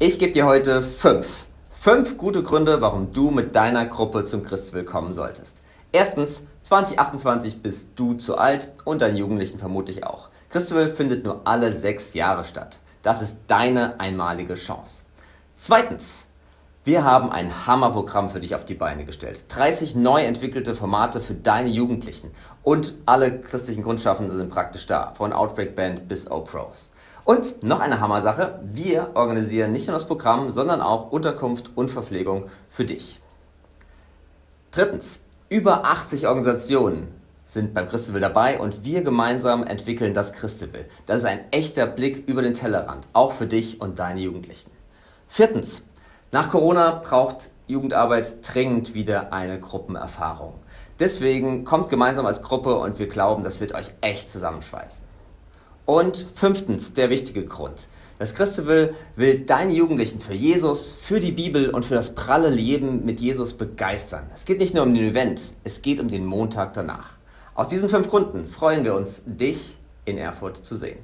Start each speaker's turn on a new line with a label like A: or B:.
A: Ich gebe dir heute fünf. Fünf gute Gründe, warum du mit deiner Gruppe zum Christwill kommen solltest. Erstens, 2028 bist du zu alt und deine Jugendlichen vermutlich auch. Christwill findet nur alle sechs Jahre statt. Das ist deine einmalige Chance. Zweitens, wir haben ein Hammerprogramm für dich auf die Beine gestellt. 30 neu entwickelte Formate für deine Jugendlichen. Und alle christlichen Grundschaffenden sind praktisch da, von Outbreak Band bis O-Pros. Und noch eine Hammersache, wir organisieren nicht nur das Programm, sondern auch Unterkunft und Verpflegung für dich. Drittens, über 80 Organisationen sind beim Christabel dabei und wir gemeinsam entwickeln das Christabel. Das ist ein echter Blick über den Tellerrand, auch für dich und deine Jugendlichen. Viertens, nach Corona braucht Jugendarbeit dringend wieder eine Gruppenerfahrung. Deswegen kommt gemeinsam als Gruppe und wir glauben, das wird euch echt zusammenschweißen. Und fünftens, der wichtige Grund. Das Christabel will deine Jugendlichen für Jesus, für die Bibel und für das pralle Leben mit Jesus begeistern. Es geht nicht nur um den Event, es geht um den Montag danach. Aus diesen fünf Gründen freuen wir uns, dich in Erfurt zu sehen.